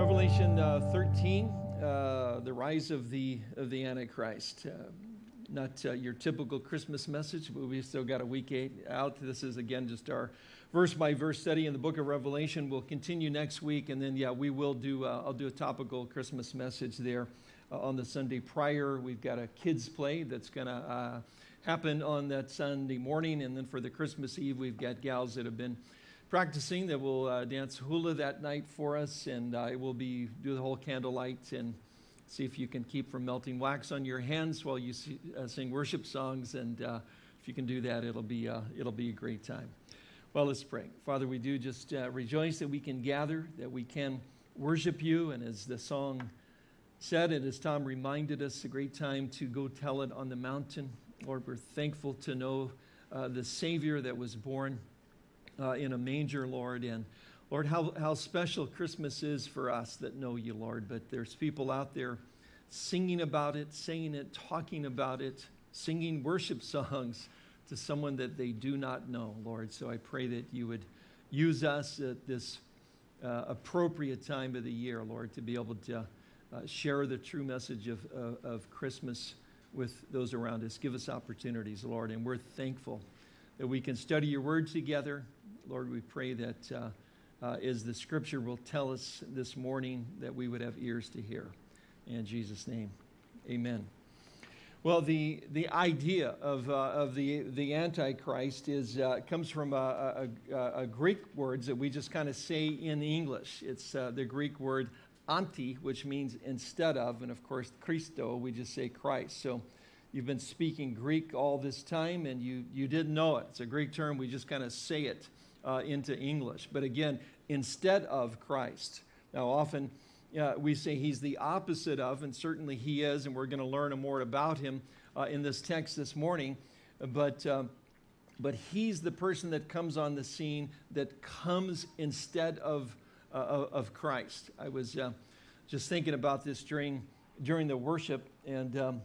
Revelation uh, 13, uh, the rise of the, of the Antichrist. Uh, not uh, your typical Christmas message, but we've still got a week eight out. This is, again, just our verse by verse study in the book of Revelation. We'll continue next week, and then, yeah, we will do, uh, I'll do a topical Christmas message there uh, on the Sunday prior. We've got a kids' play that's going to happen on that Sunday morning, and then for the Christmas Eve, we've got gals that have been practicing that will uh, dance hula that night for us, and uh, it will be do the whole candlelight and see if you can keep from melting wax on your hands while you see, uh, sing worship songs. And uh, if you can do that, it'll be uh, it'll be a great time. Well, let's pray. Father, we do just uh, rejoice that we can gather, that we can worship you, and as the song said, and as Tom reminded us, a great time to go tell it on the mountain. Lord, we're thankful to know the Savior that was born uh, in a manger, Lord. And Lord, how, how special Christmas is for us that know you, Lord. But there's people out there singing about it, saying it, talking about it, singing worship songs to someone that they do not know, Lord. So I pray that you would use us at this uh, appropriate time of the year, Lord, to be able to uh, share the true message of, of Christmas with those around us. Give us opportunities, Lord, and we're thankful that we can study your word together, Lord, we pray that uh, uh, as the scripture will tell us this morning, that we would have ears to hear. In Jesus' name, amen. Well, the, the idea of, uh, of the, the Antichrist is, uh, comes from a, a, a, Greek words that we just kind of say in English. It's uh, the Greek word anti, which means instead of, and of course, Christo, we just say Christ. So you've been speaking Greek all this time and you, you didn't know it. It's a Greek term, we just kind of say it uh, into English. But again, instead of Christ. Now, often uh, we say he's the opposite of, and certainly he is, and we're going to learn more about him uh, in this text this morning. But, um, but he's the person that comes on the scene that comes instead of, uh, of Christ. I was uh, just thinking about this during, during the worship, and um,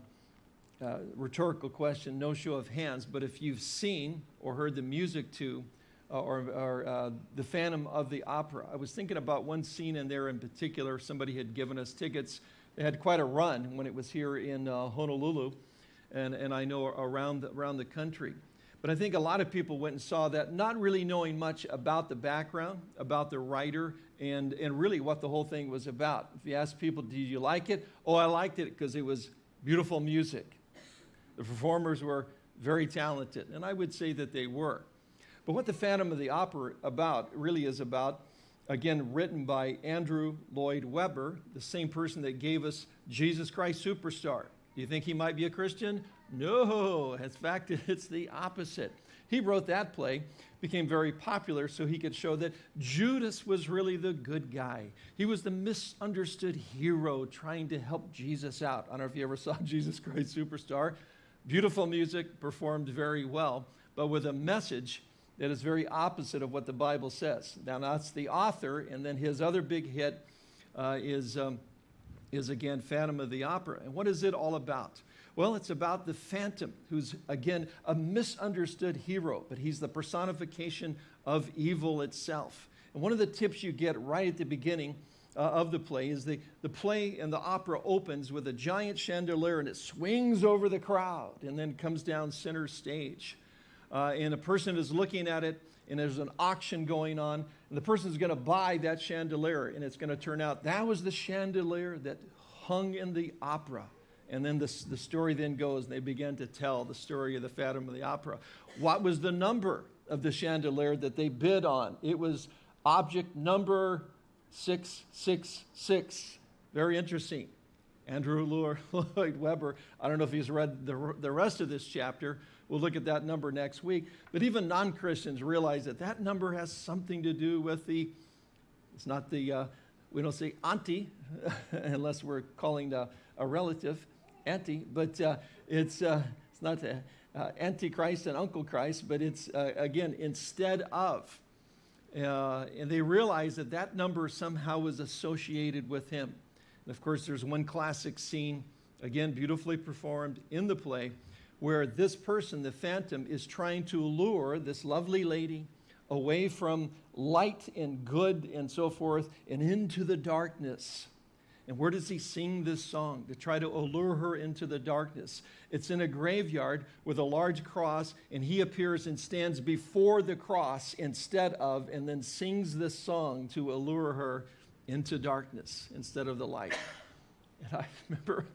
uh, rhetorical question, no show of hands, but if you've seen or heard the music to uh, or, or uh, the Phantom of the Opera. I was thinking about one scene in there in particular. Somebody had given us tickets. They had quite a run when it was here in uh, Honolulu, and, and I know around the, around the country. But I think a lot of people went and saw that, not really knowing much about the background, about the writer, and, and really what the whole thing was about. If you ask people, did you like it? Oh, I liked it because it was beautiful music. The performers were very talented, and I would say that they were. But what the Phantom of the Opera about really is about, again, written by Andrew Lloyd Webber, the same person that gave us Jesus Christ Superstar. Do you think he might be a Christian? No, in fact, it's the opposite. He wrote that play, became very popular so he could show that Judas was really the good guy. He was the misunderstood hero trying to help Jesus out. I don't know if you ever saw Jesus Christ Superstar. Beautiful music, performed very well, but with a message that is very opposite of what the Bible says. Now, that's the author, and then his other big hit uh, is, um, is again Phantom of the Opera. And what is it all about? Well, it's about the Phantom, who's again a misunderstood hero, but he's the personification of evil itself. And one of the tips you get right at the beginning uh, of the play is the, the play and the opera opens with a giant chandelier and it swings over the crowd and then comes down center stage uh, and a person is looking at it and there's an auction going on and the person is going to buy that chandelier and it's going to turn out that was the chandelier that hung in the opera. And then the the story then goes and they begin to tell the story of the phantom of the opera. What was the number of the chandelier that they bid on? It was object number 666 very interesting. Andrew lloyd webber i don't know if he's read the, the rest of this chapter We'll look at that number next week. But even non-Christians realize that that number has something to do with the, it's not the, uh, we don't say auntie, unless we're calling the, a relative auntie, but uh, it's, uh, it's not the, uh, Antichrist and Uncle Christ, but it's, uh, again, instead of. Uh, and they realize that that number somehow was associated with him. And of course, there's one classic scene, again, beautifully performed in the play, where this person, the phantom, is trying to lure this lovely lady away from light and good and so forth and into the darkness. And where does he sing this song to try to allure her into the darkness? It's in a graveyard with a large cross, and he appears and stands before the cross instead of, and then sings this song to allure her into darkness instead of the light. And I remember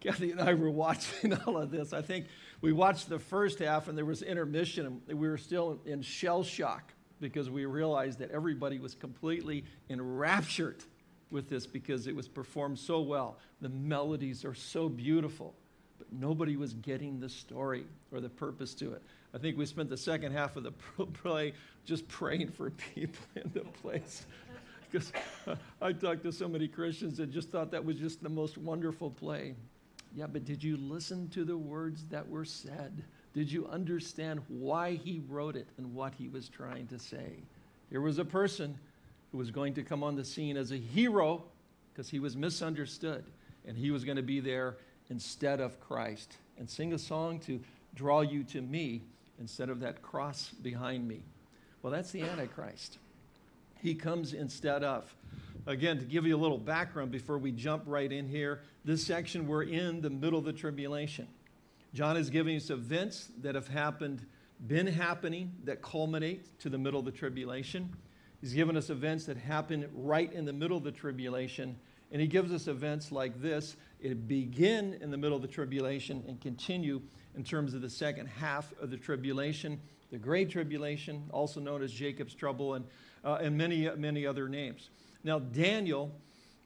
Kathy and I were watching all of this. I think we watched the first half, and there was intermission, and we were still in shell shock because we realized that everybody was completely enraptured with this because it was performed so well. The melodies are so beautiful, but nobody was getting the story or the purpose to it. I think we spent the second half of the play just praying for people in the place. Because I talked to so many Christians that just thought that was just the most wonderful play. Yeah, but did you listen to the words that were said? Did you understand why he wrote it and what he was trying to say? Here was a person who was going to come on the scene as a hero because he was misunderstood and he was going to be there instead of Christ and sing a song to draw you to me instead of that cross behind me. Well, that's the Antichrist. He comes instead of. Again, to give you a little background before we jump right in here, this section we're in the middle of the tribulation. John is giving us events that have happened, been happening, that culminate to the middle of the tribulation. He's given us events that happen right in the middle of the tribulation. And he gives us events like this. It begin in the middle of the tribulation and continue in terms of the second half of the tribulation, the Great Tribulation, also known as Jacob's Trouble, and, uh, and many, many other names. Now, Daniel,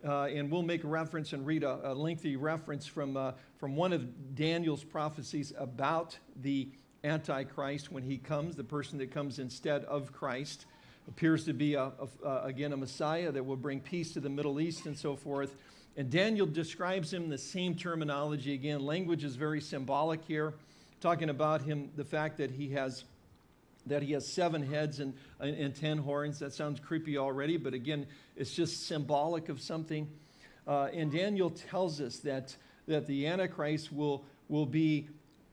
uh, and we'll make a reference and read a, a lengthy reference from, uh, from one of Daniel's prophecies about the Antichrist when he comes, the person that comes instead of Christ appears to be, a, a, a, again, a Messiah that will bring peace to the Middle East and so forth. And Daniel describes him the same terminology again. Language is very symbolic here, talking about him, the fact that he has that he has seven heads and, and ten horns. That sounds creepy already, but again, it's just symbolic of something. Uh, and Daniel tells us that, that the Antichrist will, will be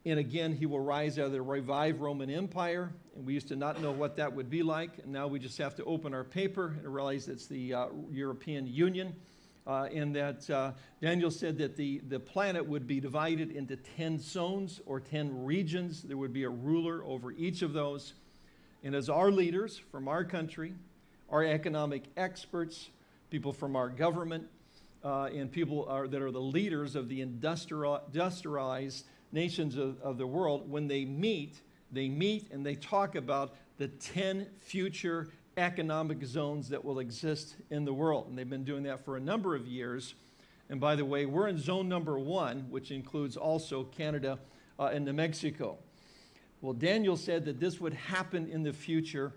and again, he will rise out of the revived Roman Empire. And we used to not know what that would be like. And now we just have to open our paper and realize it's the uh, European Union. Uh, and that uh, Daniel said that the, the planet would be divided into 10 zones or 10 regions. There would be a ruler over each of those. And as our leaders from our country, our economic experts, people from our government, uh, and people are, that are the leaders of the industrialized nations of, of the world, when they meet, they meet and they talk about the 10 future economic zones that will exist in the world. And they've been doing that for a number of years. And by the way, we're in zone number one, which includes also Canada uh, and New Mexico. Well, Daniel said that this would happen in the future,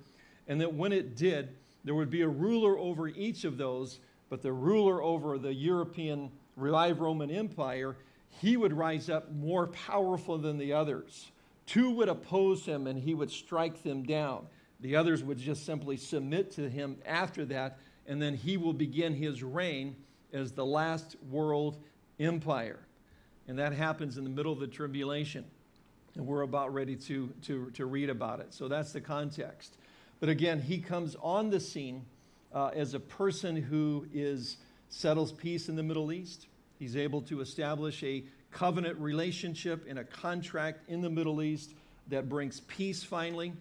and that when it did, there would be a ruler over each of those, but the ruler over the European revived Roman Empire he would rise up more powerful than the others. Two would oppose him and he would strike them down. The others would just simply submit to him after that, and then he will begin his reign as the last world empire. And that happens in the middle of the tribulation. And we're about ready to, to, to read about it. So that's the context. But again, he comes on the scene uh, as a person who is, settles peace in the Middle East, He's able to establish a covenant relationship and a contract in the Middle East that brings peace finally.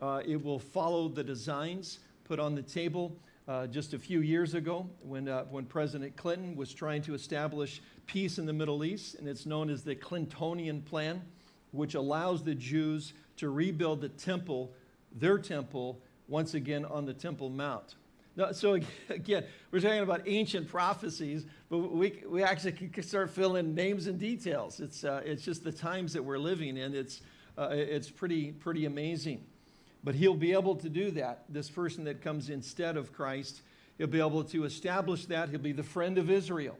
Uh, it will follow the designs put on the table uh, just a few years ago when, uh, when President Clinton was trying to establish peace in the Middle East, and it's known as the Clintonian Plan, which allows the Jews to rebuild the temple, their temple, once again on the Temple Mount. No, so again, we're talking about ancient prophecies, but we, we actually can start filling names and details. It's, uh, it's just the times that we're living in. It's, uh, it's pretty, pretty amazing. But he'll be able to do that. This person that comes instead of Christ, he'll be able to establish that. He'll be the friend of Israel.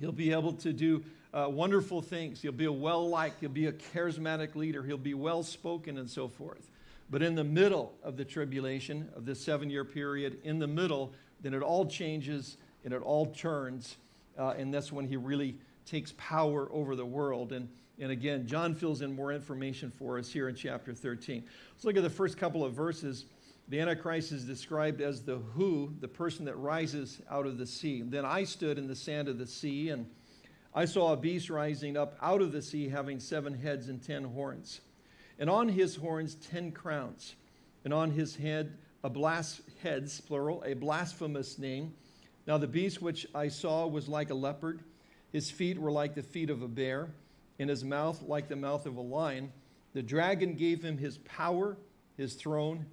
He'll be able to do uh, wonderful things. He'll be a well-liked, he'll be a charismatic leader. He'll be well-spoken and so forth. But in the middle of the tribulation, of this seven year period, in the middle, then it all changes and it all turns. Uh, and that's when he really takes power over the world. And, and again, John fills in more information for us here in chapter 13. Let's look at the first couple of verses. The Antichrist is described as the who, the person that rises out of the sea. Then I stood in the sand of the sea, and I saw a beast rising up out of the sea, having seven heads and ten horns. And on his horns, ten crowns. And on his head, a blas- heads, plural, a blasphemous name. Now the beast which I saw was like a leopard. His feet were like the feet of a bear, and his mouth like the mouth of a lion. The dragon gave him his power, his throne,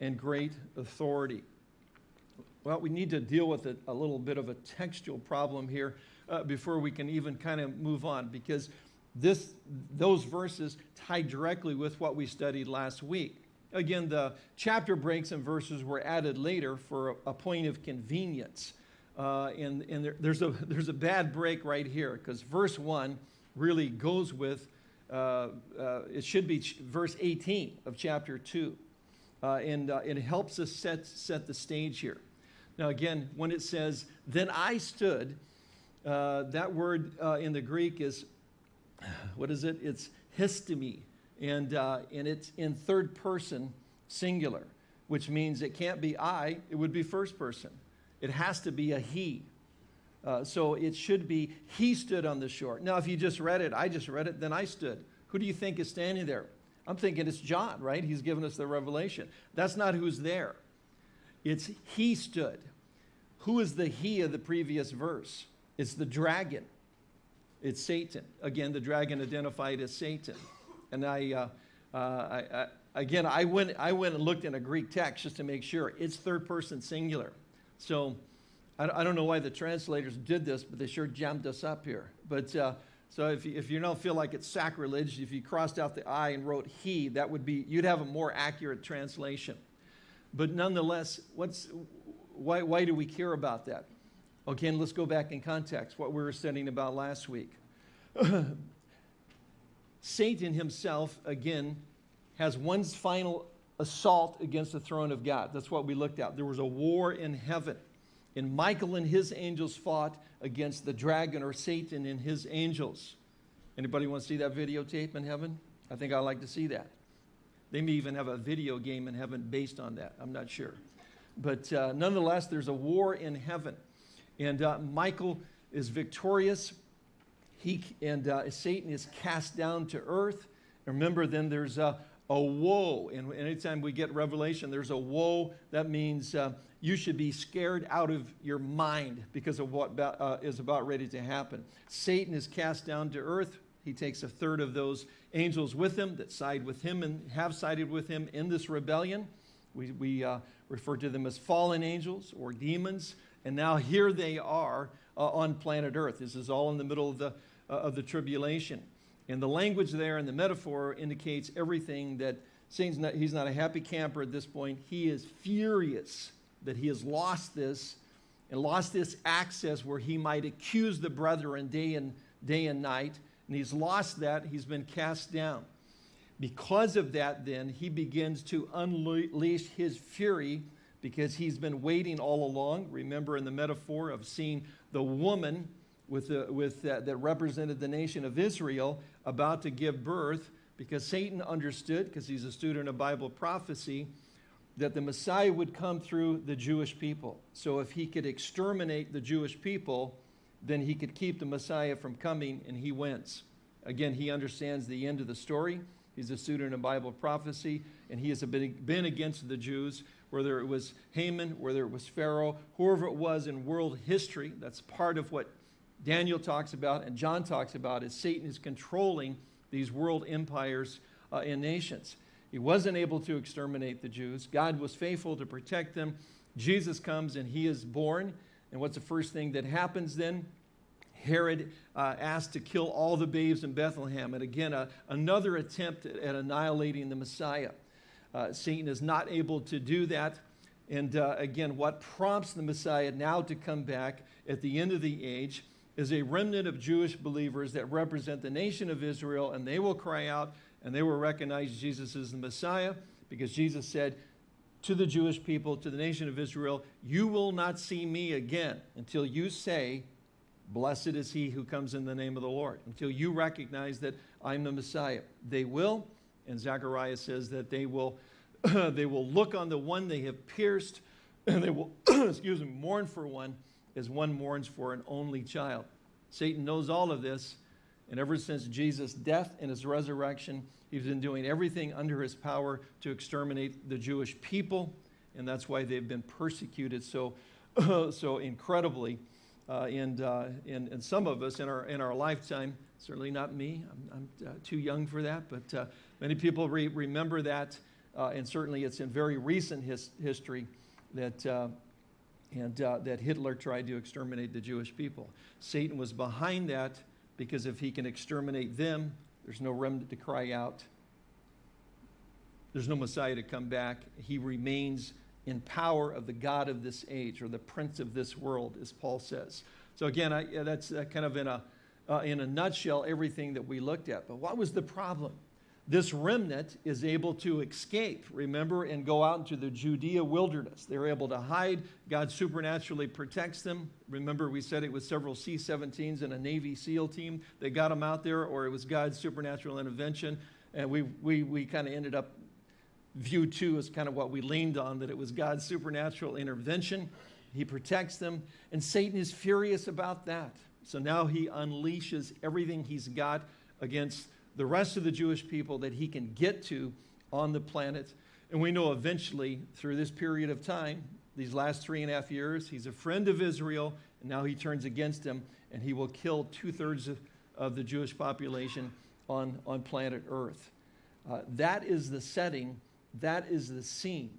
and great authority. Well, we need to deal with a, a little bit of a textual problem here uh, before we can even kind of move on because this, those verses tie directly with what we studied last week. Again, the chapter breaks and verses were added later for a, a point of convenience. Uh, and and there, there's, a, there's a bad break right here because verse 1 really goes with, uh, uh, it should be verse 18 of chapter 2. Uh, and uh, it helps us set, set the stage here. Now, again, when it says, then I stood, uh, that word in the Greek is, what is it? It's histemi. And, and it's in third person singular, which means it can't be I, it would be first person. It has to be a he. Uh, so it should be, he stood on the shore. Now, if you just read it, I just read it, then I stood. Who do you think is standing there? I'm thinking it's John, right? He's given us the revelation. That's not who's there. It's he stood. Who is the he of the previous verse? It's the dragon. It's Satan. Again, the dragon identified as Satan. And I, uh, uh, I, I again, I went, I went and looked in a Greek text just to make sure. It's third person singular. So I, I don't know why the translators did this, but they sure jammed us up here. But uh, so if you, if you don't feel like it's sacrilege, if you crossed out the I and wrote he, that would be, you'd have a more accurate translation. But nonetheless, what's, why, why do we care about that? Again, let's go back in context, what we were studying about last week. Satan himself, again, has one final assault against the throne of God. That's what we looked at. There was a war in heaven. And Michael and his angels fought against the dragon or Satan and his angels. Anybody want to see that videotape in heaven? I think I'd like to see that. They may even have a video game in heaven based on that. I'm not sure. But uh, nonetheless, there's a war in heaven. And uh, Michael is victorious. He, and uh, Satan is cast down to earth. Remember, then there's a, a woe. And anytime we get revelation, there's a woe. That means uh, you should be scared out of your mind because of what uh, is about ready to happen. Satan is cast down to earth. He takes a third of those angels with him that side with him and have sided with him in this rebellion. We, we uh, refer to them as fallen angels or demons. And now here they are uh, on planet Earth. This is all in the middle of the, uh, of the tribulation. And the language there and the metaphor indicates everything that Satan's not, he's not a happy camper at this point. He is furious that he has lost this and lost this access where he might accuse the brethren day and, day and night. And he's lost that. He's been cast down. Because of that, then, he begins to unleash his fury because he's been waiting all along. Remember in the metaphor of seeing the woman with the, with, that represented the nation of Israel about to give birth because Satan understood, because he's a student of Bible prophecy, that the Messiah would come through the Jewish people. So if he could exterminate the Jewish people, then he could keep the Messiah from coming, and he wins. Again, he understands the end of the story. He's a student of Bible prophecy, and he has been against the Jews, whether it was Haman, whether it was Pharaoh, whoever it was in world history. That's part of what Daniel talks about and John talks about is Satan is controlling these world empires uh, and nations. He wasn't able to exterminate the Jews. God was faithful to protect them. Jesus comes and he is born. And what's the first thing that happens then? Herod uh, asked to kill all the babes in Bethlehem. And again, uh, another attempt at, annihilating the Messiah. Uh, Satan is not able to do that. And uh, again, what prompts the Messiah now to come back at the end of the age is a remnant of Jewish believers that represent the nation of Israel, and they will cry out and they will recognize Jesus as the Messiah because Jesus said to the Jewish people, to the nation of Israel, You will not see me again until you say, Blessed is he who comes in the name of the Lord, until you recognize that I'm the Messiah. They will, and Zechariah says that they will they will look on the one they have pierced, and they will, excuse me, mourn for one as one mourns for an only child. Satan knows all of this, and ever since Jesus' death and his resurrection, he's been doing everything under his power to exterminate the Jewish people, and that's why they've been persecuted so, so incredibly. Uh, and, uh, and, and some of us in our, in our lifetime, certainly not me, I'm, I'm uh, too young for that, but uh, many people re remember that, uh, and certainly it's in very recent his history that, uh, and, that Hitler tried to exterminate the Jewish people. Satan was behind that because if he can exterminate them, there's no remnant to cry out. There's no Messiah to come back. He remains in power of the God of this age or the prince of this world, as Paul says. So again, I, that's uh, kind of in a, uh, in a nutshell everything that we looked at. But what was the problem? This remnant is able to escape, remember, and go out into the Judea wilderness. They're able to hide. God supernaturally protects them. Remember, we said it was several C 17s and a Navy SEAL team that got them out there, or it was God's supernatural intervention. And we, we, we kind of ended up view two is kind of what we leaned on, that it was God's supernatural intervention. He protects them, and Satan is furious about that. So now he unleashes everything he's got against the rest of the Jewish people that he can get to on the planet. And we know eventually, through this period of time, these last three and a half years, he's a friend of Israel, and now he turns against him, and he will kill two thirds of, of the Jewish population on, on planet Earth. Uh, that is the setting that is the scene.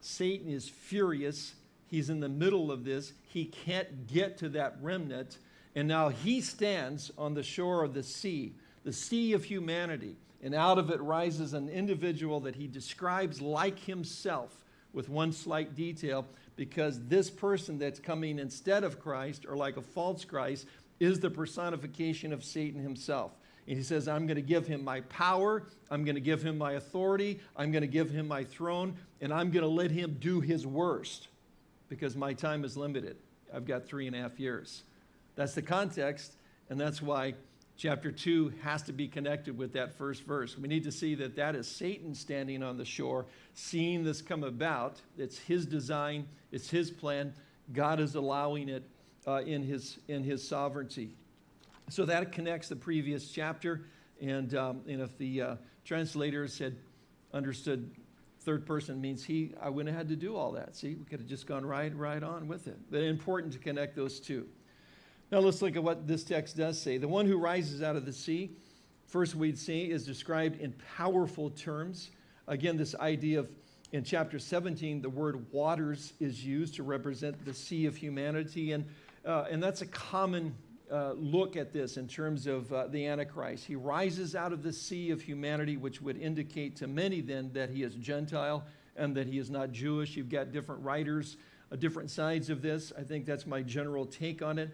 Satan is furious. He's in the middle of this. He can't get to that remnant. And now he stands on the shore of the sea, the sea of humanity. And out of it rises an individual that he describes like himself with one slight detail because this person that's coming instead of Christ or like a false Christ is the personification of Satan himself. And he says, I'm going to give him my power, I'm going to give him my authority, I'm going to give him my throne, and I'm going to let him do his worst because my time is limited. I've got three and a half years. That's the context, and that's why chapter 2 has to be connected with that first verse. We need to see that that is Satan standing on the shore, seeing this come about. It's his design, it's his plan. God is allowing it uh, in, his, in his sovereignty. So that connects the previous chapter. And, um, and if the uh, translators had understood third person means he, I wouldn't have had to do all that. See, we could have just gone right, right on with it. But important to connect those two. Now let's look at what this text does say. The one who rises out of the sea, first we'd see, is described in powerful terms. Again, this idea of in chapter 17, the word waters is used to represent the sea of humanity. And, uh, and that's a common uh, look at this in terms of uh, the Antichrist. He rises out of the sea of humanity, which would indicate to many then that he is Gentile and that he is not Jewish. You've got different writers, uh, different sides of this. I think that's my general take on it.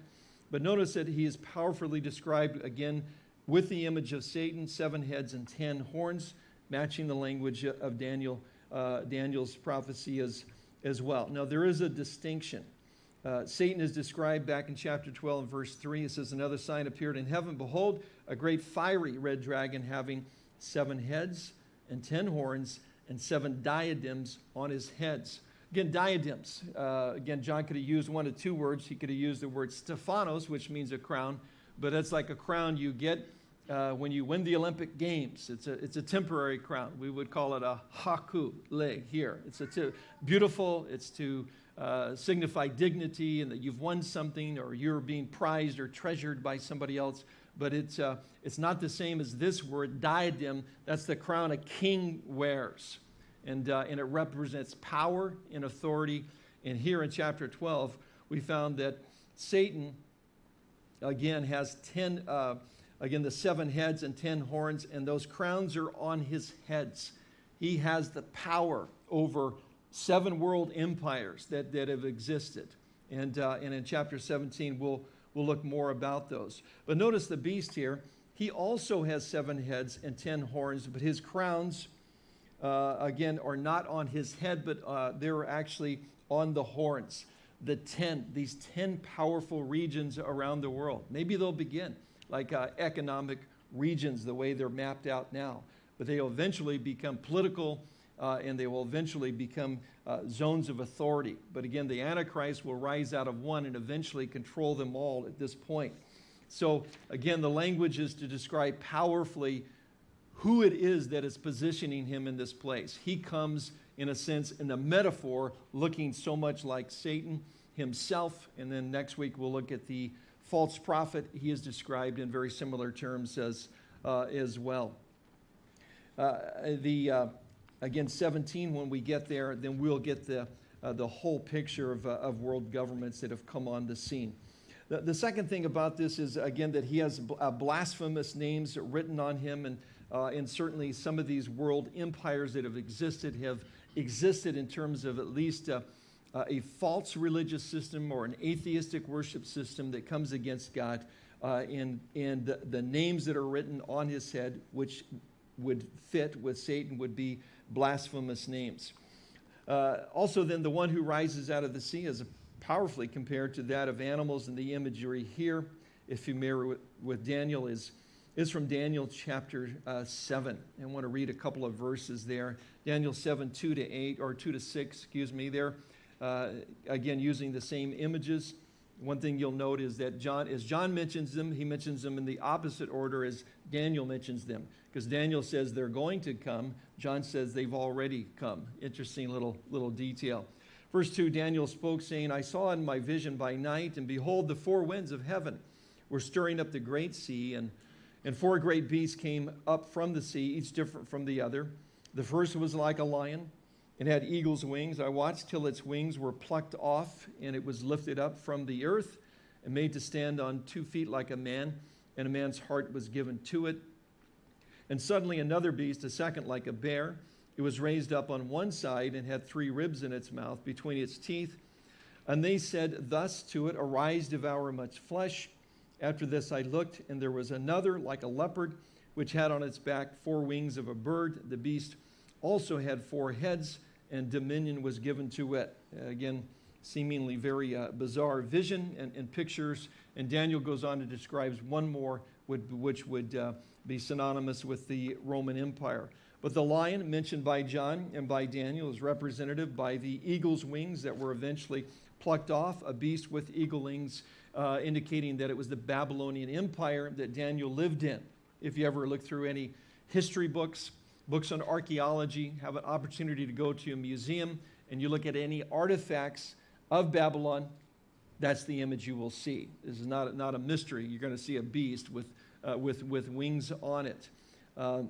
But notice that he is powerfully described again with the image of Satan, seven heads and ten horns, matching the language of Daniel, uh, Daniel's prophecy as, as well. Now, there is a distinction. Uh, Satan is described back in chapter 12 and verse 3. It says, Another sign appeared in heaven. Behold, a great fiery red dragon having seven heads and ten horns and seven diadems on his heads. Again, diadems. Uh, again, John could have used one of two words. He could have used the word Stephanos, which means a crown, but it's like a crown you get uh, when you win the Olympic Games. It's a, it's a temporary crown. We would call it a haku lei here. It's a beautiful, it's to uh, signify dignity and that you've won something or you're being prized or treasured by somebody else. But it's, uh, it's not the same as this word, diadem. That's the crown a king wears. And, uh, and it represents power and authority. And here in chapter 12, we found that Satan, again, has 10, uh, again, the seven heads and 10 horns, and those crowns are on his heads. He has the power over seven world empires that, that have existed. And, uh, and in chapter 17, we'll, we'll look more about those. But notice the beast here. He also has seven heads and ten horns, but his crowns, uh, again, are not on his head, but uh, they're actually on the horns. The ten, these ten powerful regions around the world. Maybe they'll begin like uh, economic regions, the way they're mapped out now. But they'll eventually become political uh, and they will eventually become uh, zones of authority. But again, the Antichrist will rise out of one and eventually control them all at this point. So again, the language is to describe powerfully who it is that is positioning him in this place. He comes, in a sense, in a metaphor, looking so much like Satan himself. And then next week we'll look at the false prophet. He is described in very similar terms as, uh, as well. Uh, the, uh, again, 17, when we get there, then we'll get the, uh, the whole picture of, uh, of world governments that have come on the scene. The, the, second thing about this is, again, that he has uh, blasphemous names written on him, and, uh, and certainly some of these world empires that have existed have existed in terms of at least uh, uh, a false religious system or an atheistic worship system that comes against God, uh, and, and the, the names that are written on his head, which would fit with Satan, would be blasphemous names. Also, then, the one who rises out of the sea is powerfully compared to that of animals, and the imagery here, if you mirror with, with Daniel, is, is from Daniel chapter uh, 7. I want to read a couple of verses there. Daniel 7, 2 to 8, or 2 to 6, excuse me, there. Uh, again, using the same images. One thing you'll note is that John, as John mentions them, he mentions them in the opposite order as Daniel mentions them. Because Daniel says they're going to come, John says they've already come. Interesting little, little detail. Verse 2 Daniel spoke, saying, I saw in my vision by night, and behold, the four winds of heaven were stirring up the great sea, and, and four great beasts came up from the sea, each different from the other. The first was like a lion and had eagle's wings. I watched till its wings were plucked off, and it was lifted up from the earth and made to stand on two feet like a man, and a man's heart was given to it. And suddenly another beast, a second like a bear, it was raised up on one side and had three ribs in its mouth between its teeth. And they said thus to it, Arise, devour much flesh. After this I looked, and there was another like a leopard, which had on its back four wings of a bird. The beast also had four heads and dominion was given to it. Again, seemingly very uh, bizarre vision and, and, pictures. And Daniel goes on to describe one more, would, which would uh, be synonymous with the Roman Empire. But the lion mentioned by John and by Daniel is representative by the eagle's wings that were eventually plucked off, a beast with eagle wings, uh, indicating that it was the Babylonian Empire that Daniel lived in. If you ever look through any history books, books on archaeology, have an opportunity to go to a museum and you look at any artifacts of Babylon, that's the image you will see. This is not, not a mystery. You're going to see a beast with, uh, with, with wings on it, uh,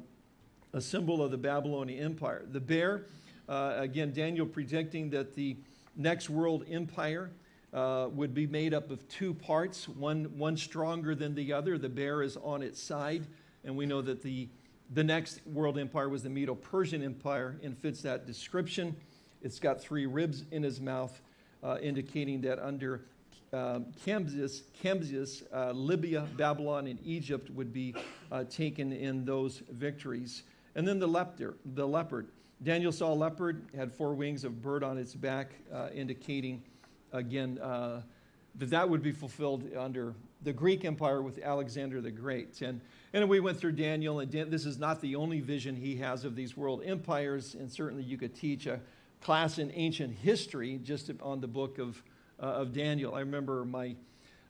a symbol of the Babylonian Empire. The bear, uh, again, Daniel predicting that the next world empire uh, would be made up of two parts, one, one stronger than the other. The bear is on its side, and we know that the the next world empire was the Medo-Persian Empire and fits that description. It's got three ribs in his mouth, uh, indicating that under um, Cambyses, Cambyses uh, Libya, Babylon, and Egypt would be uh, taken in those victories. And then the leopard, the leopard. Daniel saw a leopard, had four wings of bird on its back, uh, indicating, again, uh, that that would be fulfilled under the Greek Empire with Alexander the Great. And and we went through Daniel, and Dan, this is not the only vision he has of these world empires, and certainly you could teach a class in ancient history just on the book of, uh, of Daniel. I remember my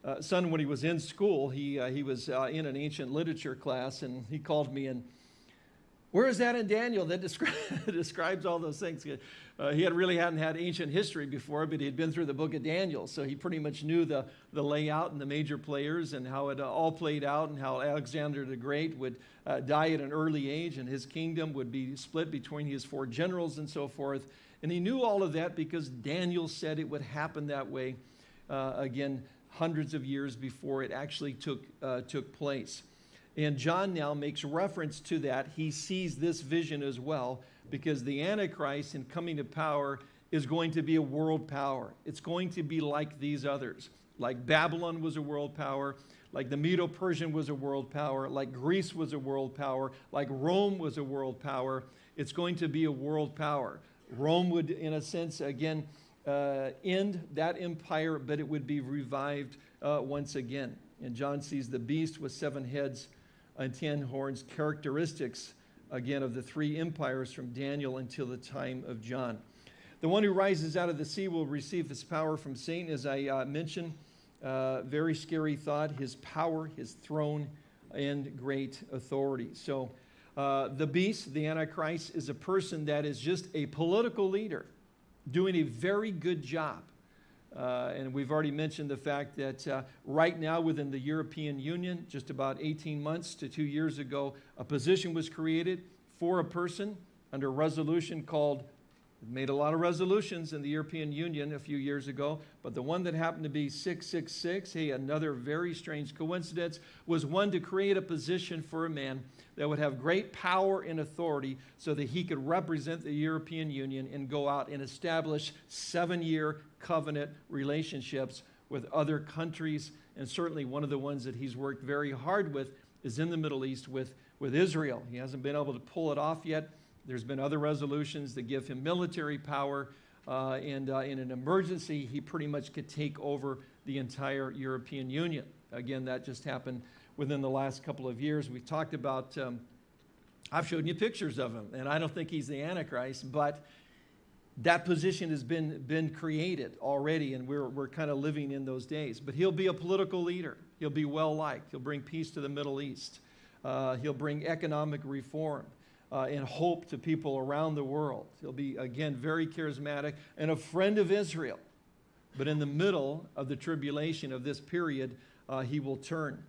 uh, son, when he was in school, he, uh, he was uh, in an ancient literature class, and he called me and where is that in Daniel that descri- describes all those things? Uh, he had really hadn't had ancient history before, but he had been through the book of Daniel, so he pretty much knew the, the layout and the major players and how it uh, all played out and how Alexander the Great would uh, die at an early age and his kingdom would be split between his four generals and so forth. And he knew all of that because Daniel said it would happen that way, uh, again, hundreds of years before it actually took, uh, took place. And John now makes reference to that. He sees this vision as well because the Antichrist in coming to power is going to be a world power. It's going to be like these others. Like Babylon was a world power, like the Medo Persian was a world power, like Greece was a world power, like Rome was a world power. It's going to be a world power. Rome would, in a sense, again, uh, end that empire, but it would be revived uh, once again. And John sees the beast with seven heads and ten horns, characteristics again, of the three empires from Daniel until the time of John. The one who rises out of the sea will receive his power from Satan, as I uh, mentioned. Uh, very scary thought, his power, his throne, and great authority. So, uh, the beast, the Antichrist, is a person that is just a political leader doing a very good job. Uh, and we've already mentioned the fact that uh, right now within the European Union, just about 18 months to two years ago, a position was created for a person under a resolution called made a lot of resolutions in the European Union a few years ago, but the one that happened to be 666, hey, another very strange coincidence, was one to create a position for a man that would have great power and authority so that he could represent the European Union and go out and establish seven year covenant relationships with other countries. And certainly one of the ones that he's worked very hard with is in the Middle East with, with Israel. He hasn't been able to pull it off yet. There's been other resolutions that give him military power. Uh, and uh, in an emergency, he pretty much could take over the entire European Union. Again, that just happened within the last couple of years. We've talked about, um, I've shown you pictures of him, and I don't think he's the Antichrist, but that position has been, been created already, and we're, we're kind of living in those days. But he'll be a political leader. He'll be well liked. He'll bring peace to the Middle East. Uh, he'll bring economic reform. Uh, and hope to people around the world. He'll be, again, very charismatic and a friend of Israel. But in the middle of the tribulation of this period, uh, he will turn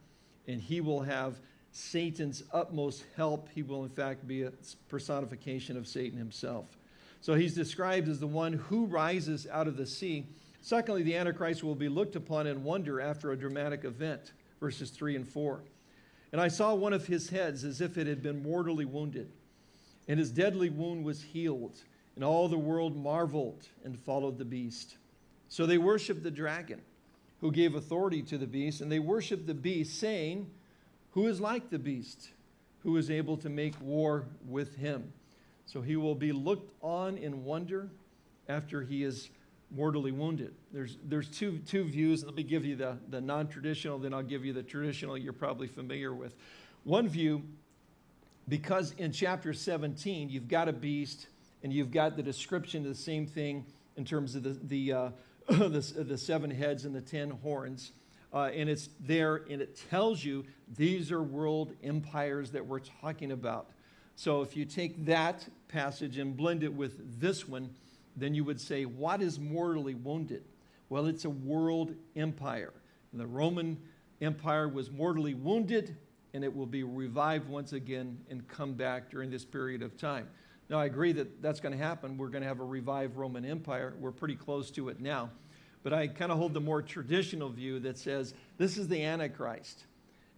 and he will have Satan's utmost help. He will, in fact, be a personification of Satan himself. So he's described as the one who rises out of the sea. Secondly, the Antichrist will be looked upon in wonder after a dramatic event, verses 3 and 4. And I saw one of his heads as if it had been mortally wounded and his deadly wound was healed, and all the world marveled and followed the beast. So they worshiped the dragon, who gave authority to the beast, and they worshiped the beast, saying, Who is like the beast, who is able to make war with him? So he will be looked on in wonder after he is mortally wounded. There's, there's two, two views. Let me give you the, the non traditional, then I'll give you the traditional you're probably familiar with. One view because in chapter 17, you've got a beast and you've got the description of the same thing in terms of the, the, uh, the, the, seven heads and the ten horns. Uh, and it's there and it tells you these are world empires that we're talking about. So if you take that passage and blend it with this one, then you would say, what is mortally wounded? Well, it's a world empire. And the Roman Empire was mortally wounded and it will be revived once again and come back during this period of time. Now, I agree that that's going to happen. We're going to have a revived Roman Empire. We're pretty close to it now. But I kind of hold the more traditional view that says this is the Antichrist.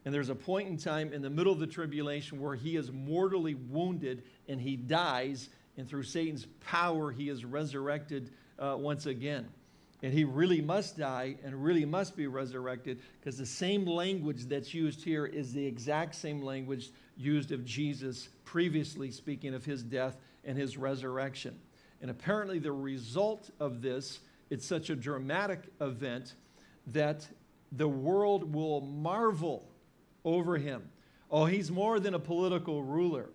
And there's a point in time in the middle of the tribulation where he is mortally wounded and he dies, and through Satan's power, he is resurrected uh, once again. And he really must die and really must be resurrected because the same language that's used here is the exact same language used of Jesus previously speaking of his death and his resurrection. And apparently the result of this, it's such a dramatic event that the world will marvel over him. Oh, he's more than a political ruler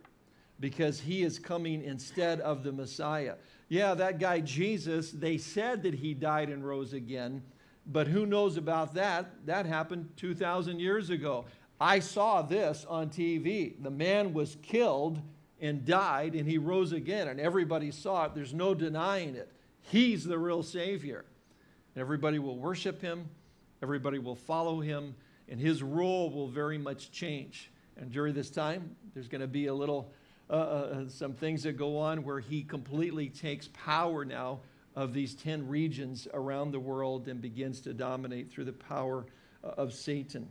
because he is coming instead of the Messiah yeah, that guy Jesus, they said that he died and rose again, but who knows about that? That happened 2,000 years ago. I saw this on TV. The man was killed and died, and he rose again, and everybody saw it. There's no denying it. He's the real Savior. Everybody will worship him, everybody will follow him, and his role will very much change. And during this time, there's going to be a little uh, uh, uh, some things that go on where he completely takes power now of these 10 regions around the world and begins to dominate through the power uh, of Satan.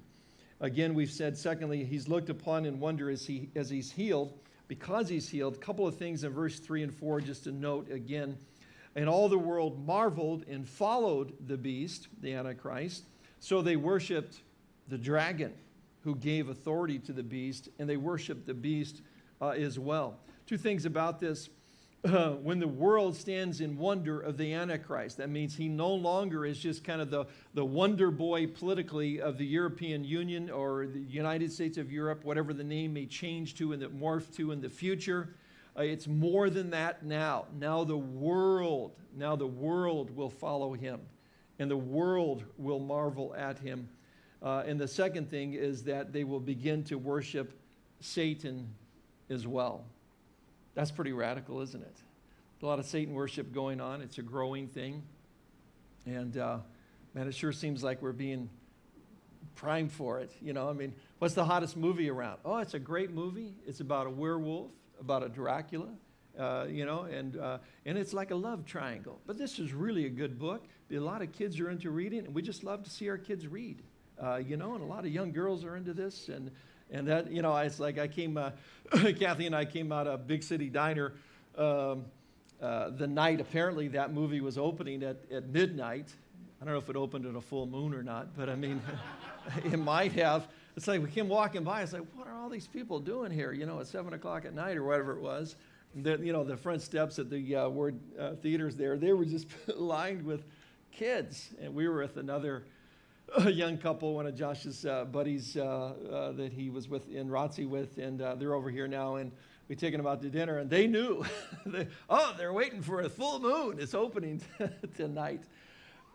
Again, we've said, secondly, he's looked upon in wonder as, he, as he's healed. Because he's healed, a couple of things in verse 3 and 4, just to note again. And all the world marveled and followed the beast, the Antichrist. So they worshiped the dragon who gave authority to the beast, and they worshiped the beast uh, as well. Two things about this. uh, when the world stands in wonder of the Antichrist. That means he no longer is just kind of the, the wonder boy politically of the European Union or the United States of Europe, whatever the name may change to and that morph to in the future. Uh, it's more than that now. Now the world, now the world will follow him and the world will marvel at him. Uh, and the second thing is that they will begin to worship Satan as well. That's pretty radical, isn't it? A lot of Satan worship going on. It's a growing thing. And uh, man, it sure seems like we're being primed for it. You know, I mean, what's the hottest movie around? Oh, it's a great movie. It's about a werewolf, about a Dracula, uh, you know, and, uh, and it's like a love triangle. But this is really a good book. A lot of kids are into reading, and we just love to see our kids read, uh, you know, and a lot of young girls are into this. And, and that, you know, it's like I came, uh, Kathy and I came out of Big City Diner um, uh, the night apparently that movie was opening at, at midnight. I don't know if it opened at a full moon or not, but I mean, it might have. It's like we came walking by. It's like, what are all these people doing here? You know, at seven o'clock at night or whatever it was. The, you know, the front steps at the uh, Ward uh, theaters there, they were just lined with kids, and we were with another a young couple, one of Josh's uh, buddies uh, uh, that he was with in ROTC with, and uh, they're over here now. And we taken them out to dinner, and they knew. they, oh, they're waiting for a full moon. It's opening tonight.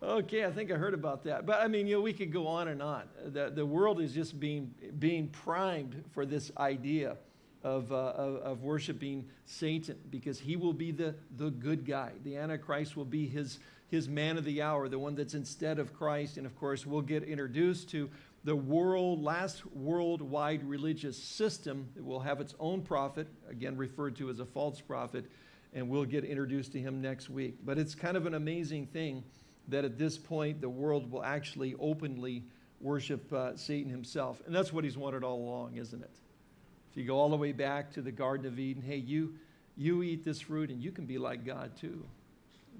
Okay, I think I heard about that. But I mean, you know, we could go on and on. The, the world is just being, being primed for this idea of, uh, of, of, worshiping Satan because he will be the, the good guy. The Antichrist will be his his man of the hour, the one that's instead of Christ. And of course, we'll get introduced to the world, last worldwide religious system that will have its own prophet, again referred to as a false prophet, and we'll get introduced to him next week. But it's kind of an amazing thing that at this point the world will actually openly worship uh, Satan himself. And that's what he's wanted all along, isn't it? If you go all the way back to the Garden of Eden, hey, you, you eat this fruit and you can be like God too.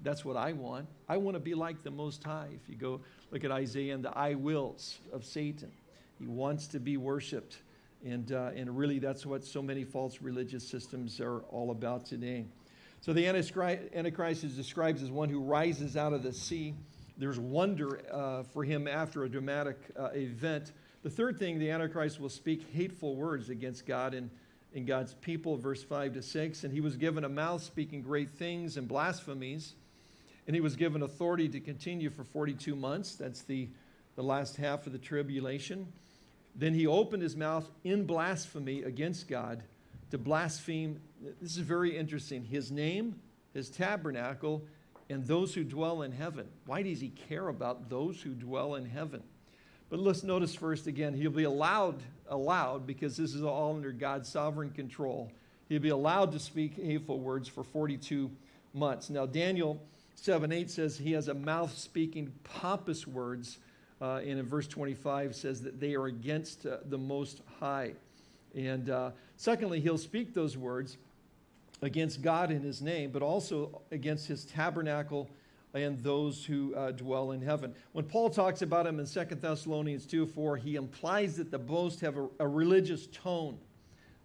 That's what I want. I want to be like the Most High. If you go look at Isaiah and the I wills of Satan, he wants to be worshiped. And, uh, and really, that's what so many false religious systems are all about today. So the Antichrist is described as one who rises out of the sea. There's wonder uh, for him after a dramatic uh, event. The third thing, the Antichrist will speak hateful words against God and, and God's people, verse 5 to 6. And he was given a mouth speaking great things and blasphemies. And he was given authority to continue for 42 months. That's the, the last half of the tribulation. Then he opened his mouth in blasphemy against God to blaspheme. This is very interesting. His name, his tabernacle, and those who dwell in heaven. Why does he care about those who dwell in heaven? But let's notice first again, he'll be allowed, allowed, because this is all under God's sovereign control. He'll be allowed to speak hateful words for 42 months. Now, Daniel 7 8 says he has a mouth speaking pompous words. Uh, and in verse 25 says that they are against uh, the Most High. And uh, secondly, he'll speak those words against God in his name, but also against his tabernacle and those who uh, dwell in heaven. When Paul talks about him in 2 Thessalonians 2 4, he implies that the boast have a, a religious tone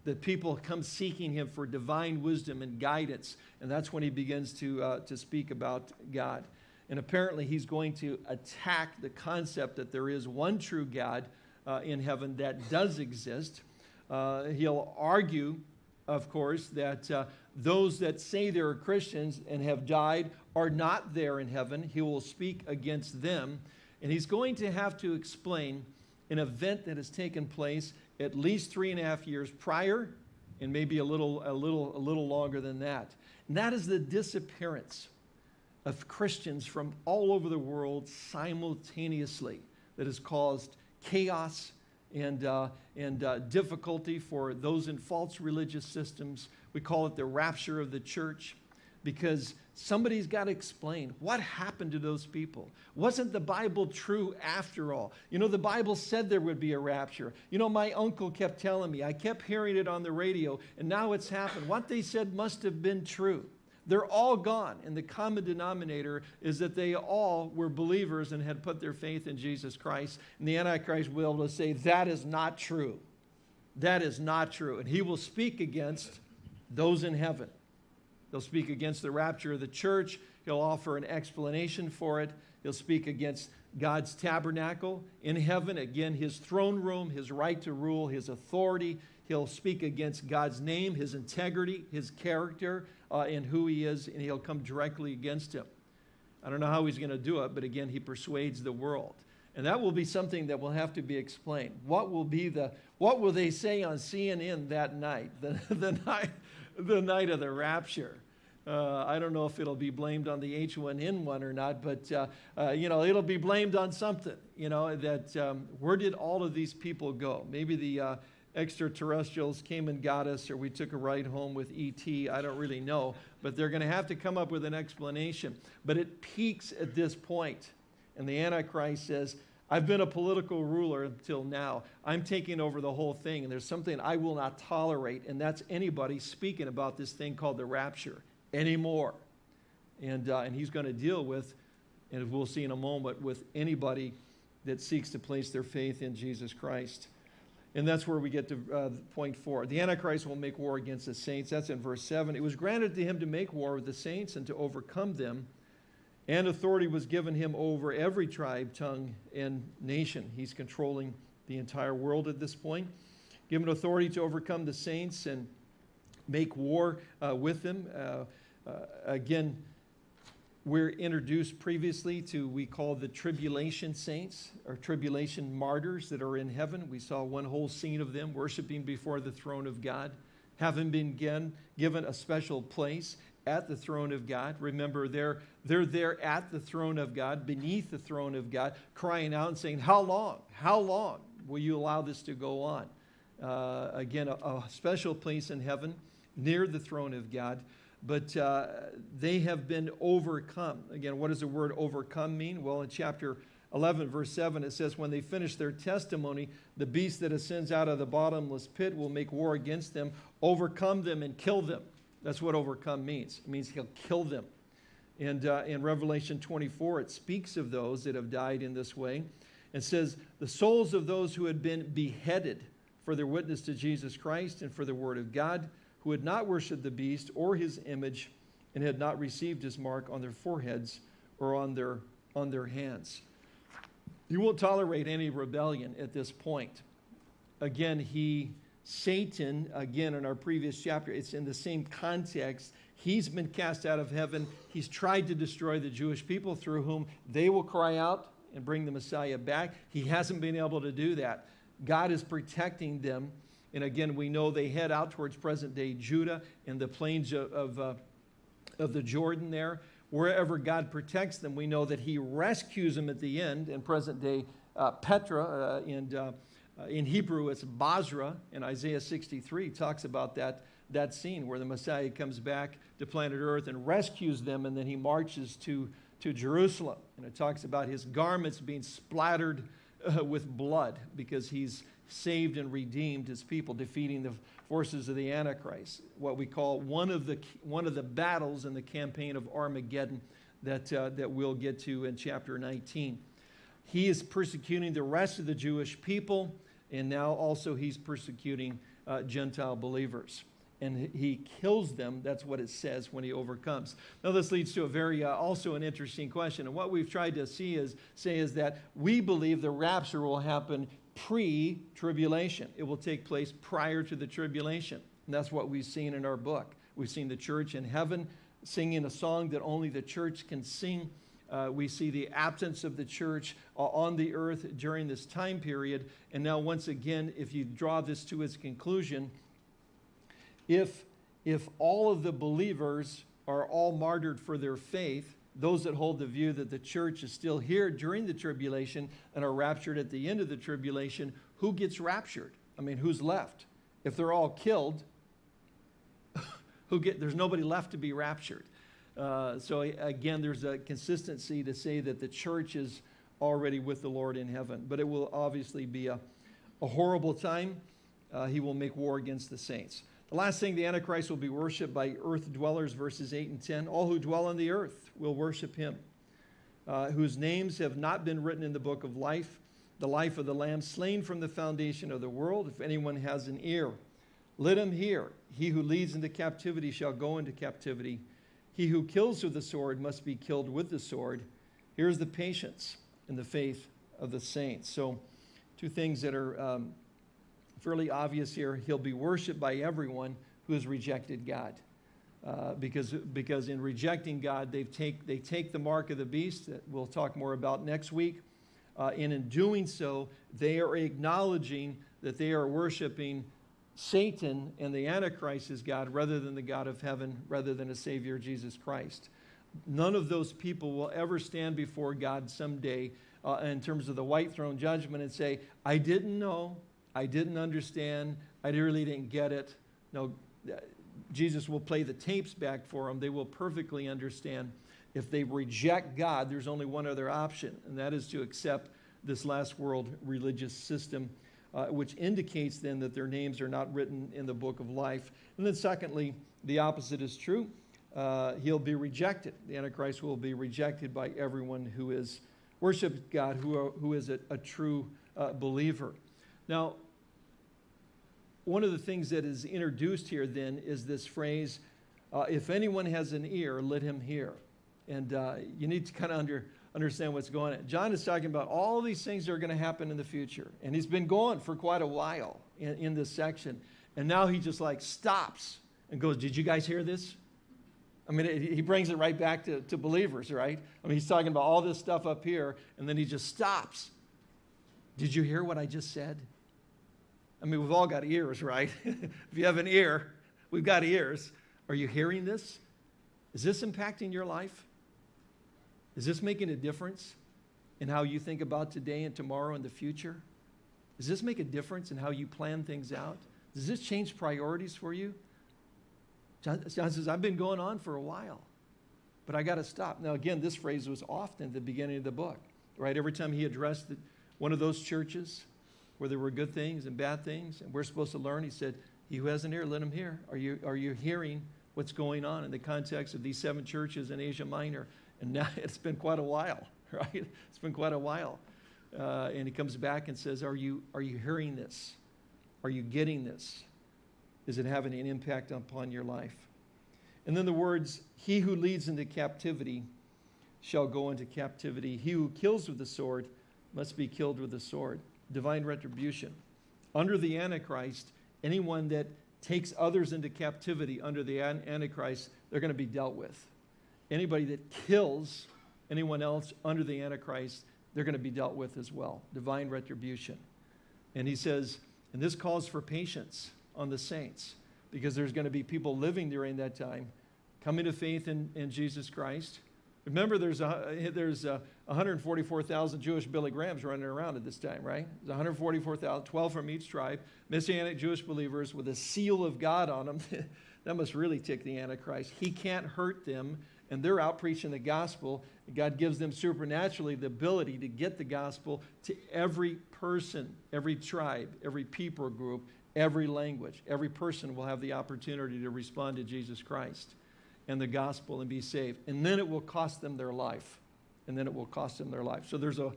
that people come seeking him for divine wisdom and guidance. And that's when he begins to, uh, to speak about God. And apparently, he's going to attack the concept that there is one true God uh, in heaven that does exist. Uh, he'll argue, of course, that uh, those that say they're Christians and have died are not there in heaven. He will speak against them. And he's going to have to explain an event that has taken place at least three and a half years prior, and maybe a little, a little, a little longer than that. And that is the disappearance of Christians from all over the world simultaneously that has caused chaos and, uh, and uh, difficulty for those in false religious systems. We call it the rapture of the church because somebody's got to explain what happened to those people. Wasn't the Bible true after all? You know, the Bible said there would be a rapture. You know, my uncle kept telling me, I kept hearing it on the radio, and now it's happened. What they said must have been true. They're all gone. And the common denominator is that they all were believers and had put their faith in Jesus Christ. And the Antichrist will be able to say, that is not true. That is not true. And he will speak against those in heaven He'll speak against the rapture of the church. He'll offer an explanation for it. He'll speak against God's tabernacle in heaven, again, his throne room, his right to rule, his authority. He'll speak against God's name, his integrity, his character, uh, and who he is, and he'll come directly against him. I don't know how he's going to do it, but again, he persuades the world. And that will be something that will have to be explained. What will be the what will they say on CNN that night, the, the night, the night of the rapture? Uh, I don't know if it'll be blamed on the H1N1 or not, but uh, uh, you know it'll be blamed on something. You know that um, where did all of these people go? Maybe the uh, extraterrestrials came and got us, or we took a ride home with ET. I don't really know, but they're going to have to come up with an explanation. But it peaks at this point, and the Antichrist says, I've been a political ruler until now. I'm taking over the whole thing, and there's something I will not tolerate, and that's anybody speaking about this thing called the rapture anymore. And, uh, and he's going to deal with, and we'll see in a moment, with anybody that seeks to place their faith in Jesus Christ. And that's where we get to uh, point four. The Antichrist will make war against the saints. That's in verse seven. It was granted to him to make war with the saints and to overcome them and authority was given him over every tribe, tongue, and nation. He's controlling the entire world at this point. Given authority to overcome the saints and make war uh, with them. Uh, uh, again, we're introduced previously to we call the tribulation saints or tribulation martyrs that are in heaven. We saw one whole scene of them worshiping before the throne of God, having been given a special place at the throne of God. Remember, they're, they're there at the throne of God, beneath the throne of God, crying out and saying, How long? How long will you allow this to go on? Uh, again, a, a, special place in heaven near the throne of God. But uh, they have been overcome. Again, what does the word overcome mean? Well, in chapter 11, verse 7, it says, When they finish their testimony, the beast that ascends out of the bottomless pit will make war against them, overcome them, and kill them. That's what overcome means. It means he'll kill them. And uh, in Revelation 24, it speaks of those that have died in this way. and says, The souls of those who had been beheaded for their witness to Jesus Christ and for the word of God, who had not worshiped the beast or his image and had not received his mark on their foreheads or on their, on their hands. He won't tolerate any rebellion at this point. Again, he Satan, again, in our previous chapter, it's in the same context. He's been cast out of heaven. He's tried to destroy the Jewish people through whom they will cry out and bring the Messiah back. He hasn't been able to do that. God is protecting them. And again, we know they head out towards present day Judah and the plains of, of, uh, of the Jordan there. Wherever God protects them, we know that He rescues them at the end in present day uh, Petra uh, and uh, uh, in Hebrew, it's Bozrah, and Isaiah 63 talks about that, that scene where the Messiah comes back to planet Earth and rescues them, and then he marches to, to Jerusalem. And it talks about his garments being splattered uh, with blood because he's saved and redeemed his people, defeating the forces of the Antichrist. What we call one of the, one of the battles in the campaign of Armageddon that, uh, that we'll get to in chapter 19. He is persecuting the rest of the Jewish people and now also he's persecuting uh, Gentile believers. And he kills them. That's what it says when he overcomes. Now, this leads to a very, uh, also an interesting question. And what we've tried to see is, say is that we believe the rapture will happen pre tribulation. It will take place prior to the tribulation. And that's what we've seen in our book. We've seen the church in heaven singing a song that only the church can sing uh, we see the absence of the church uh, on the earth during this time period. And now, once again, if you draw this to its conclusion, if, if all of the believers are all martyred for their faith, those that hold the view that the church is still here during the tribulation and are raptured at the end of the tribulation, who gets raptured? I mean, who's left? If they're all killed, who get, there's nobody left to be raptured. Uh, so again, there's a consistency to say that the church is already with the Lord in heaven. But it will obviously be a, a horrible time. Uh, he will make war against the saints. The last thing, the Antichrist will be worshiped by earth dwellers, verses 8 and 10. All who dwell on the earth will worship him, uh, whose names have not been written in the book of life, the life of the Lamb slain from the foundation of the world. If anyone has an ear, Let him hear. He who leads into captivity shall go into captivity. He who kills with the sword must be killed with the sword. Here's the patience and the faith of the saints. So, two things that are um, fairly obvious here. He'll be worshiped by everyone who has rejected God. Uh, because, because in rejecting God, they take, they take the mark of the beast that we'll talk more about next week. Uh, and in doing so, they are acknowledging that they are worshiping Satan and the Antichrist as God rather than the God of heaven, rather than a Savior, Jesus Christ. None of those people will ever stand before God someday uh, in terms of the white throne judgment and say, I didn't know, I didn't understand, I really didn't get it. No, Jesus will play the tapes back for them. They will perfectly understand. If they reject God, there's only one other option, and that is to accept this last world religious system, uh, which indicates then that their names are not written in the book of life. And then, secondly, the opposite is true. Uh, he'll be rejected. The Antichrist will be rejected by everyone who is worshiped God, who, are, who is a, a true uh, believer. Now, one of the things that is introduced here then is this phrase, uh, if anyone has an ear, let him hear. And uh, you need to kind of under, understand what's going on. John is talking about all these things that are going to happen in the future. And he's been going for quite a while in, in this section. And now he just like stops and goes, Did you guys hear this? I mean, it, he brings it right back to, to believers, right? I mean, he's talking about all this stuff up here, and then he just stops. Did you hear what I just said? I mean, we've all got ears, right? if you have an ear, we've got ears. Are you hearing this? Is this impacting your life? Is this making a difference in how you think about today and tomorrow and the future? Does this make a difference in how you plan things out? Does this change priorities for you? John, says, I've been going on for a while, but I got to stop. Now, again, this phrase was often at the beginning of the book, right? Every time he addressed the, one of those churches, where there were good things and bad things, and we're supposed to learn. He said, He who has an ear, let him hear. Are you, are you hearing what's going on in the context of these seven churches in Asia Minor? And now it's been quite a while, right? It's been quite a while. Uh, and he comes back and says, are you, are you hearing this? Are you getting this? Is it having an impact upon your life? And then the words, He who leads into captivity shall go into captivity. He who kills with the sword must be killed with the sword divine retribution. Under the Antichrist, anyone that takes others into captivity under the Antichrist, they're going to be dealt with. Anybody that kills anyone else under the Antichrist, they're going to be dealt with as well. Divine retribution. And he says, and this calls for patience on the saints because there's going to be people living during that time coming to faith in, in Jesus Christ. Remember, there's, a, there's a, 144,000 Jewish Billy Grahams running around at this time, right? There's 144,000, 12 from each tribe, Messianic Jewish believers with a seal of God on them. that must really tick the Antichrist. He can't hurt them, and they're out preaching the gospel. God gives them supernaturally the ability to get the gospel to every person, every tribe, every people group, every language. Every person will have the opportunity to respond to Jesus Christ and the gospel and be saved. And then it will cost them their life and then it will cost them their life. So there's a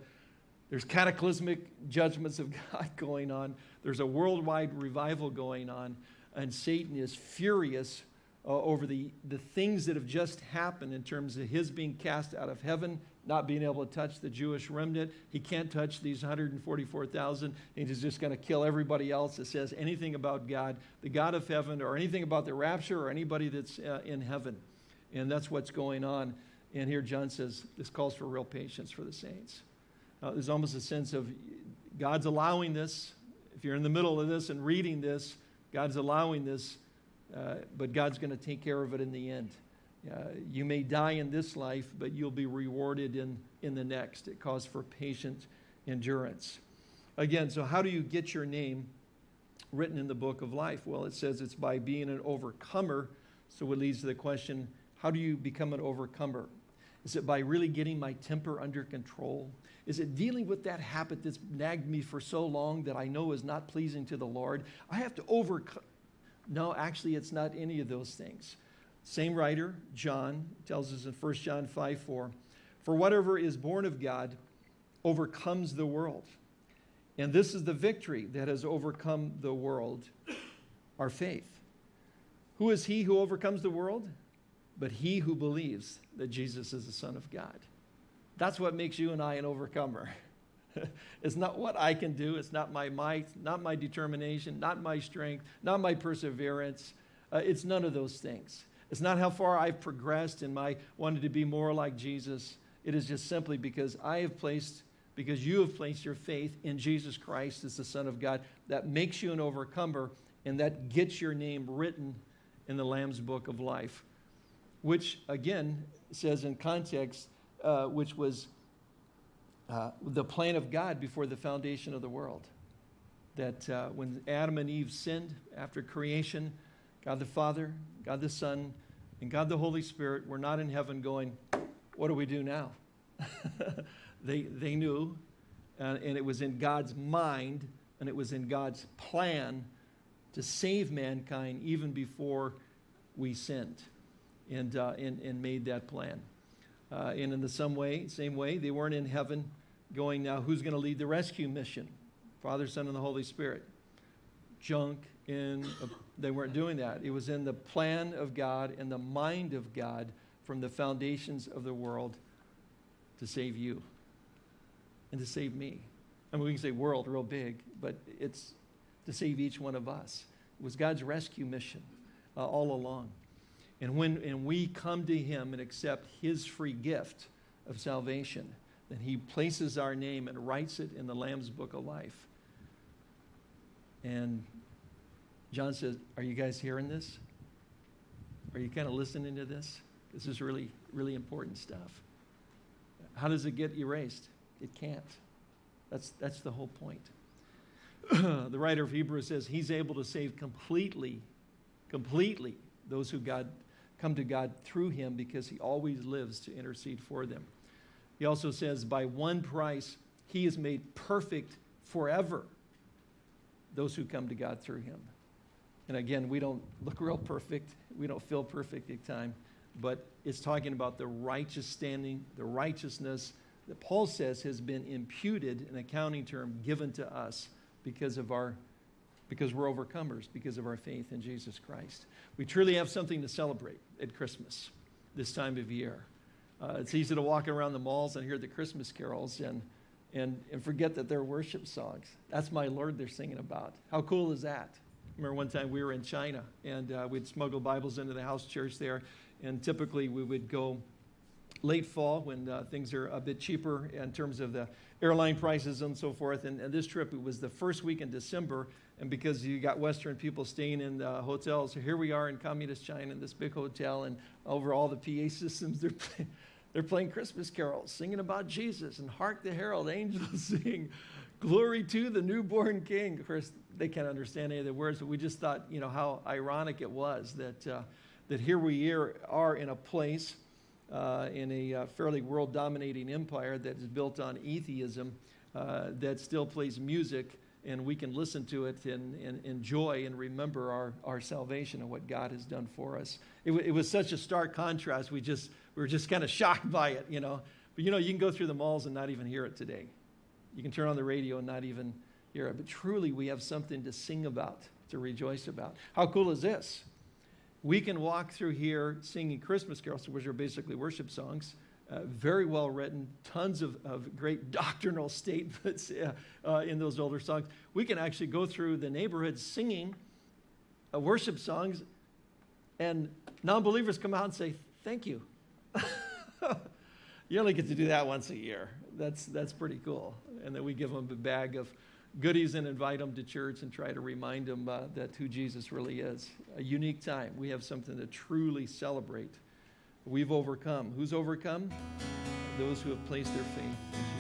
there's cataclysmic judgments of God going on. There's a worldwide revival going on, and Satan is furious uh, over the, the things that have just happened in terms of his being cast out of heaven, not being able to touch the Jewish remnant. He can't touch these 144,000. He's just going to kill everybody else that says anything about God, the God of heaven, or anything about the rapture, or anybody that's uh, in heaven. And that's what's going on. And here John says this calls for real patience for the saints. Uh, there's almost a sense of God's allowing this. If you're in the middle of this and reading this, God's allowing this, uh, but God's going to take care of it in the end. Uh, you may die in this life, but you'll be rewarded in, in the next. It calls for patient endurance. Again, so how do you get your name written in the book of life? Well, it says it's by being an overcomer. So it leads to the question how do you become an overcomer? Is it by really getting my temper under control? Is it dealing with that habit that's nagged me for so long that I know is not pleasing to the Lord? I have to overcome. No, actually, it's not any of those things. Same writer, John, tells us in 1 John 5 4 For whatever is born of God overcomes the world. And this is the victory that has overcome the world, our faith. Who is he who overcomes the world? But he who believes that Jesus is the Son of God. That's what makes you and I an overcomer. it's not what I can do, it's not my might, not my determination, not my strength, not my perseverance. Uh, it's none of those things. It's not how far I've progressed in my wanting to be more like Jesus. It is just simply because I have placed, because you have placed your faith in Jesus Christ as the Son of God that makes you an overcomer and that gets your name written in the Lamb's Book of Life, which again says in context, uh, which was uh, the plan of God before the foundation of the world. That uh, when Adam and Eve sinned after creation, God the Father, God the Son, and God the Holy Spirit were not in heaven going, What do we do now? they, they knew, and it was in God's mind, and it was in God's plan to save mankind even before we sinned and, uh, and, and made that plan. Uh, and in the some way, same way, they weren't in heaven going now, who's going to lead the rescue mission? Father, Son, and the Holy Spirit. Junk in, a, they weren't doing that. It was in the plan of God and the mind of God from the foundations of the world to save you and to save me. I mean, we can say world real big, but it's to save each one of us. It was God's rescue mission uh, all along. And when and we come to Him and accept His free gift of salvation, then He places our name and writes it in the Lamb's Book of Life. And John says, Are you guys hearing this? Are you kind of listening to this? This is really, really important stuff. How does it get erased? It can't. That's, that's the whole point. the writer of Hebrews says he's able to save completely, completely those who God come to God through him because he always lives to intercede for them. He also says, by one price, he has made perfect forever those who come to God through him. And again, we don't look real perfect. We don't feel perfect at time. But it's talking about the righteous standing, the righteousness that Paul says has been imputed, an accounting term given to us because of our because we're overcomers because of our faith in Jesus Christ. We truly have something to celebrate at Christmas this time of year. Uh, it's easy to walk around the malls and hear the Christmas carols and, and, and forget that they're worship songs. That's my Lord they're singing about. How cool is that? Remember one time we were in China and uh, we'd smuggle Bibles into the house church there, and typically we would go late fall when uh, things are a bit cheaper in terms of the airline prices and so forth. And, and, this trip, it was the first week in December, and because you got Western people staying in the hotels, so here we are in communist China in this big hotel, and over all the PA systems, they're they're playing Christmas carols, singing about Jesus, and hark the herald angels sing, glory to the newborn king. Of course, they can't understand any of the words, but we just thought, you know, how ironic it was that, uh, that here we are in a place, uh, in a uh, fairly world dominating empire that is built on atheism, uh, that still plays music, and we can listen to it and, and enjoy and remember our, our salvation and what God has done for us. It, it was such a stark contrast. We just we were just kind of shocked by it, you know. But you know, you can go through the malls and not even hear it today. You can turn on the radio and not even hear it. But truly, we have something to sing about, to rejoice about. How cool is this? We can walk through here singing Christmas carols, which are basically worship songs. Uh, very well written, tons of, of great doctrinal statements uh, uh, in those older songs. We can actually go through the neighborhood singing uh, worship songs, and non believers come out and say, Thank you. you only get to do that once a year. That's, that's pretty cool. And then we give them a bag of goodies and invite them to church and try to remind them uh, that who Jesus really is. A unique time. We have something to truly celebrate. We've overcome. Who's overcome? Those who have placed their faith in Jesus.